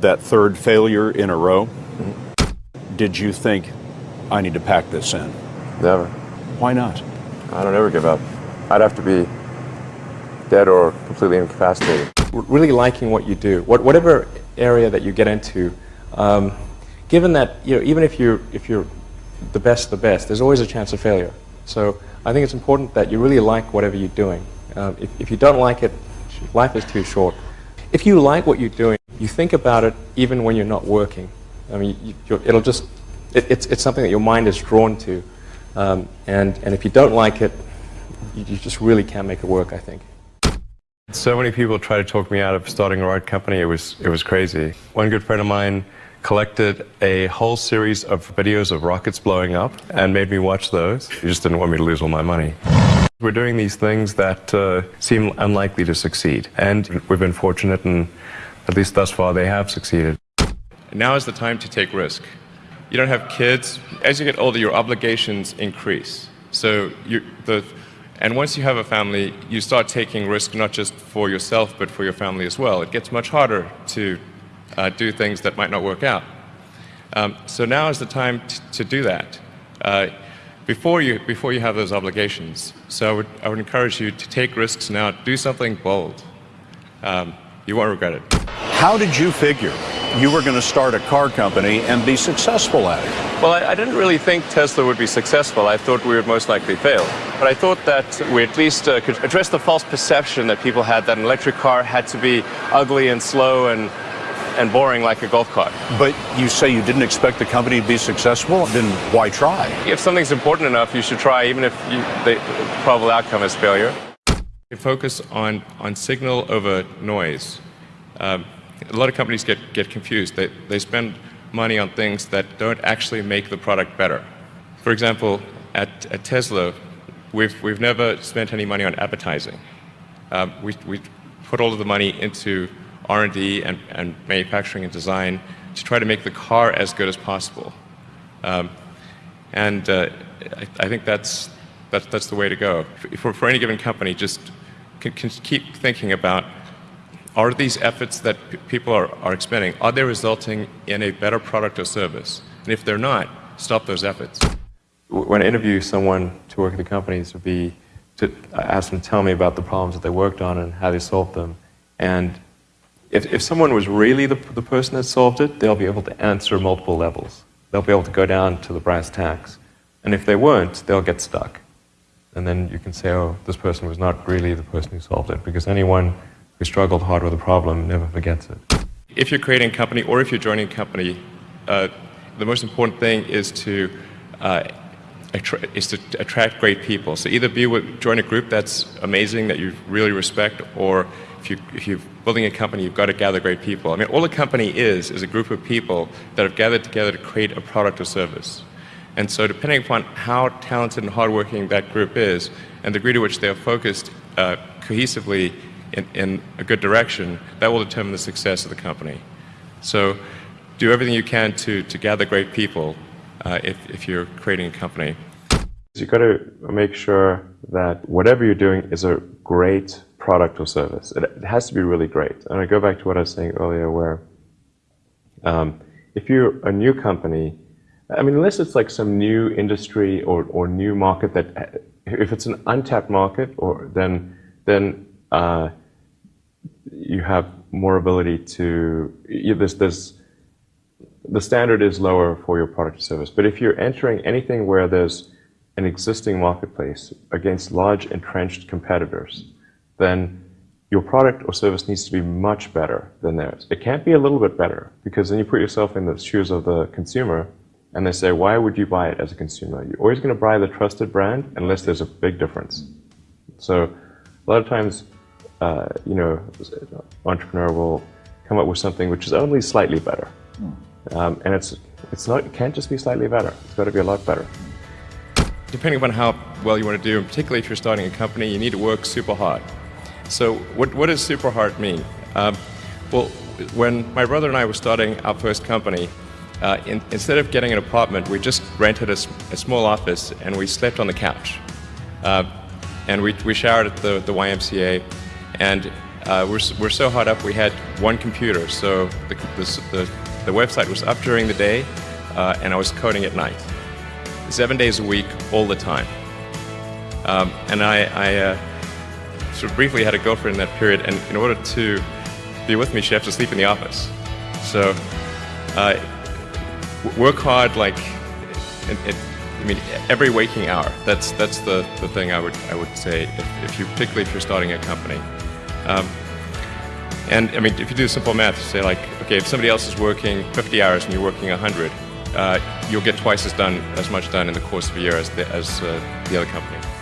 That third failure in a row, did you think, I need to pack this in? Never. Why not? I don't ever give up. I'd have to be dead or completely incapacitated. Really liking what you do, what, whatever area that you get into, um, given that you know, even if you're, if you're the best the best, there's always a chance of failure. So I think it's important that you really like whatever you're doing. Um, if, if you don't like it, life is too short. If you like what you're doing, you think about it even when you're not working. I mean, you, it'll just, it, it's, it's something that your mind is drawn to. Um, and, and if you don't like it, you, you just really can't make it work, I think. So many people tried to talk me out of starting a rocket company. It was, it was crazy. One good friend of mine collected a whole series of videos of rockets blowing up and made me watch those. He just didn't want me to lose all my money. We're doing these things that uh, seem unlikely to succeed. And we've been fortunate, and at least thus far, they have succeeded. Now is the time to take risk. You don't have kids. As you get older, your obligations increase. So you, the, and once you have a family, you start taking risk not just for yourself, but for your family as well. It gets much harder to uh, do things that might not work out. Um, so now is the time to do that. Uh, before you, before you have those obligations. So I would, I would encourage you to take risks now, do something bold. Um, you won't regret it. How did you figure you were going to start a car company and be successful at it? Well, I, I, didn't really think Tesla would be successful. I thought we would most likely fail. But I thought that we at least uh, could address the false perception that people had that an electric car had to be ugly and slow and and boring like a golf cart. But you say you didn't expect the company to be successful, then why try? If something's important enough, you should try, even if you, the probable outcome is failure. Focus on, on signal over noise. Um, a lot of companies get, get confused. They, they spend money on things that don't actually make the product better. For example, at, at Tesla, we've, we've never spent any money on advertising. Um, we, we put all of the money into R&D and, and, manufacturing and design to try to make the car as good as possible. Um, and uh, I, I, think that's, that's, that's the way to go. For, for any given company, just can, can keep thinking about are these efforts that people are, are expending, are they resulting in a better product or service? And if they're not, stop those efforts. When I interview someone to work at the companies, would be to ask them to tell me about the problems that they worked on and how they solved them. And if, if someone was really the, the person that solved it, they'll be able to answer multiple levels. They'll be able to go down to the brass tacks. And if they weren't, they'll get stuck. And then you can say, oh, this person was not really the person who solved it, because anyone who struggled hard with a problem never forgets it. If you're creating a company or if you're joining a company, uh, the most important thing is to uh, is to attract great people. So either be with, join a group that's amazing that you really respect, or if, you, if you're building a company, you've got to gather great people. I mean, all a company is, is a group of people that have gathered together to create a product or service. And so depending upon how talented and hardworking that group is, and the degree to which they are focused uh, cohesively in, in a good direction, that will determine the success of the company. So do everything you can to, to gather great people uh, if, if you're creating a company. You've got to make sure that whatever you're doing is a great product or service. It, it has to be really great. And I go back to what I was saying earlier where um, if you're a new company, I mean, unless it's like some new industry or, or new market that, if it's an untapped market, or then then uh, you have more ability to. There's the standard is lower for your product or service. But if you're entering anything where there's an existing marketplace against large entrenched competitors, then your product or service needs to be much better than theirs. It can't be a little bit better because then you put yourself in the shoes of the consumer and they say, why would you buy it as a consumer? You're always going to buy the trusted brand unless there's a big difference. So a lot of times, uh, you know, entrepreneur will come up with something which is only slightly better. Um, and it's, it's not, it can't just be slightly better. It's got to be a lot better. Depending upon how well you want to do, and particularly if you're starting a company, you need to work super hard. So what, what does super hard mean? Um, well, when my brother and I were starting our first company, uh, in, instead of getting an apartment, we just rented a, a, small office and we slept on the couch. Uh, and we, we showered at the, the YMCA. And Uh, we're, we're so hot up, we had one computer, so the, the, the, website was up during the day, uh, and I was coding at night. Seven days a week, all the time. Um, and I, I uh, sort of briefly had a girlfriend in that period, and in order to be with me, she had to sleep in the office. So, uh, work hard, like, it, it, I mean, every waking hour. That's that's the, the thing I would I would say if, if you particularly if you're starting a company. Um, and I mean, if you do simple math, say like, okay, if somebody else is working 50 hours and you're working 100, uh, you'll get twice as done as much done in the course of a year as the, as uh, the other company.